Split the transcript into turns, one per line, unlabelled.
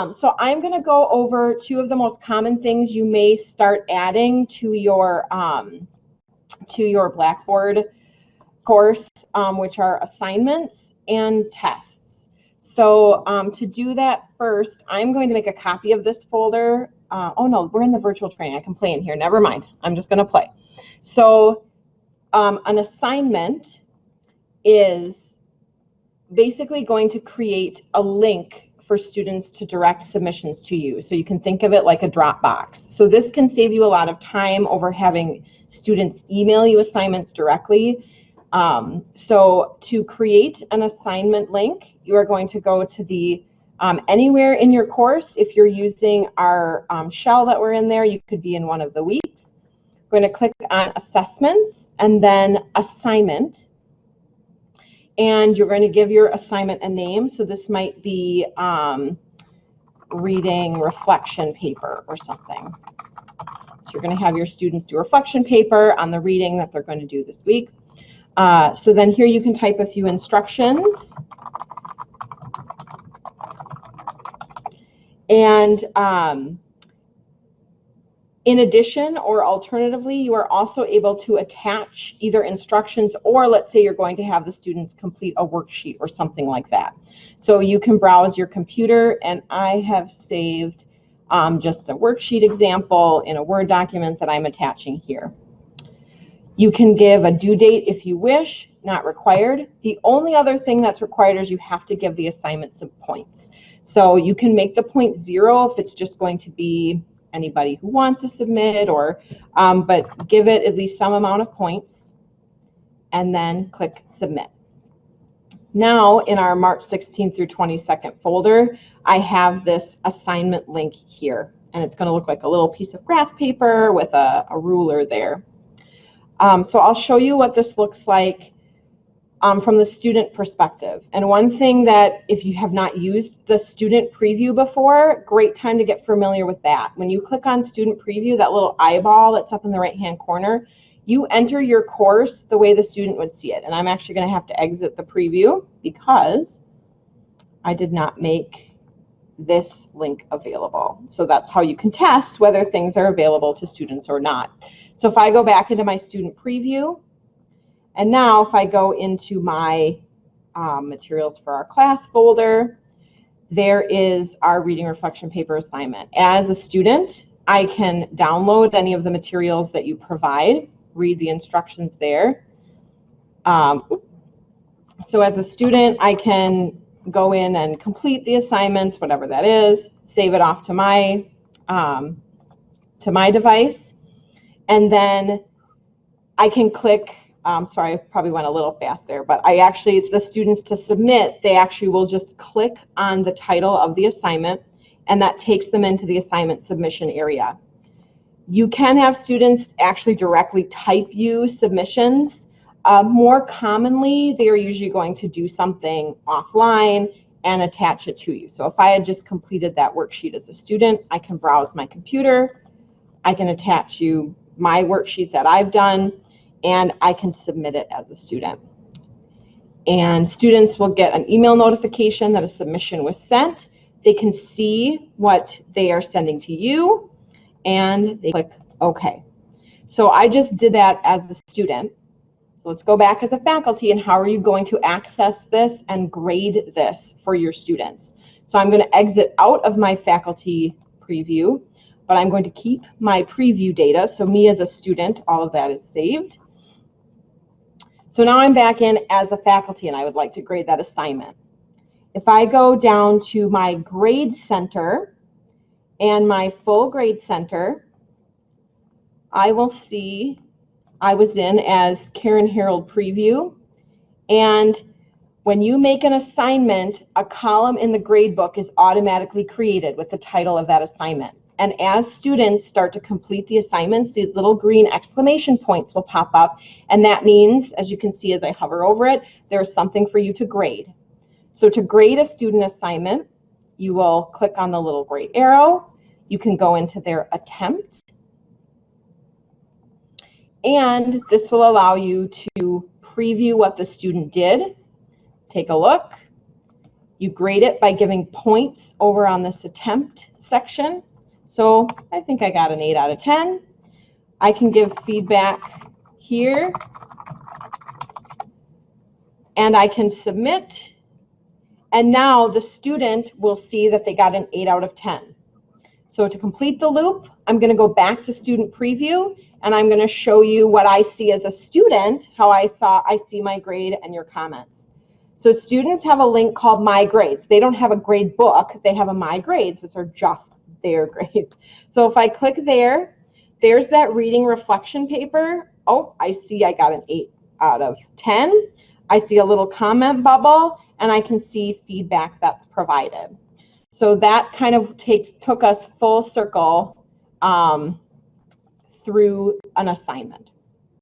Um, so I'm going to go over two of the most common things you may start adding to your um, to your Blackboard course, um, which are assignments and tests. So um, to do that first, I'm going to make a copy of this folder. Uh, oh no, we're in the virtual training. I can play in here. Never mind. I'm just going to play. So um, an assignment is basically going to create a link for students to direct submissions to you. So you can think of it like a Dropbox. So this can save you a lot of time over having students email you assignments directly. Um, so to create an assignment link, you are going to go to the um, anywhere in your course. If you're using our um, shell that we're in there, you could be in one of the weeks. We're going to click on assessments and then assignment. And you're going to give your assignment a name. So this might be um, reading reflection paper or something. So you're going to have your students do reflection paper on the reading that they're going to do this week. Uh, so then here you can type a few instructions. And um, in addition, or alternatively, you are also able to attach either instructions or let's say you're going to have the students complete a worksheet or something like that. So you can browse your computer and I have saved um, just a worksheet example in a Word document that I'm attaching here. You can give a due date if you wish, not required. The only other thing that's required is you have to give the assignment some points. So you can make the point zero if it's just going to be anybody who wants to submit or, um, but give it at least some amount of points and then click submit. Now in our March 16th through 22nd folder, I have this assignment link here and it's going to look like a little piece of graph paper with a, a ruler there. Um, so I'll show you what this looks like um, from the student perspective. And one thing that if you have not used the student preview before, great time to get familiar with that. When you click on student preview, that little eyeball that's up in the right hand corner, you enter your course the way the student would see it. And I'm actually going to have to exit the preview because I did not make this link available. So that's how you can test whether things are available to students or not. So if I go back into my student preview, and now if I go into my um, materials for our class folder, there is our reading reflection paper assignment. As a student, I can download any of the materials that you provide, read the instructions there. Um, so as a student, I can go in and complete the assignments, whatever that is, save it off to my um, to my device, and then I can click um, sorry, I probably went a little fast there, but I actually, it's the students to submit, they actually will just click on the title of the assignment and that takes them into the assignment submission area. You can have students actually directly type you submissions. Uh, more commonly, they are usually going to do something offline and attach it to you. So if I had just completed that worksheet as a student, I can browse my computer, I can attach you my worksheet that I've done, and I can submit it as a student. And students will get an email notification that a submission was sent. They can see what they are sending to you and they click OK. So I just did that as a student. So let's go back as a faculty and how are you going to access this and grade this for your students? So I'm going to exit out of my faculty preview, but I'm going to keep my preview data. So me as a student, all of that is saved. So now I'm back in as a faculty and I would like to grade that assignment. If I go down to my grade center and my full grade center, I will see I was in as Karen Harold preview. And when you make an assignment, a column in the grade book is automatically created with the title of that assignment. And as students start to complete the assignments, these little green exclamation points will pop up. And that means, as you can see as I hover over it, there's something for you to grade. So to grade a student assignment, you will click on the little gray arrow. You can go into their attempt. And this will allow you to preview what the student did, take a look, You grade it by giving points over on this attempt section. So I think I got an 8 out of 10. I can give feedback here. And I can submit. And now the student will see that they got an 8 out of 10. So to complete the loop, I'm going to go back to student preview and I'm going to show you what I see as a student, how I saw I see my grade and your comments. So students have a link called My Grades. They don't have a grade book, they have a My Grades, which are just their grades. So if I click there, there's that reading reflection paper. Oh, I see I got an 8 out of 10. I see a little comment bubble and I can see feedback that's provided. So that kind of takes took us full circle um, through an assignment.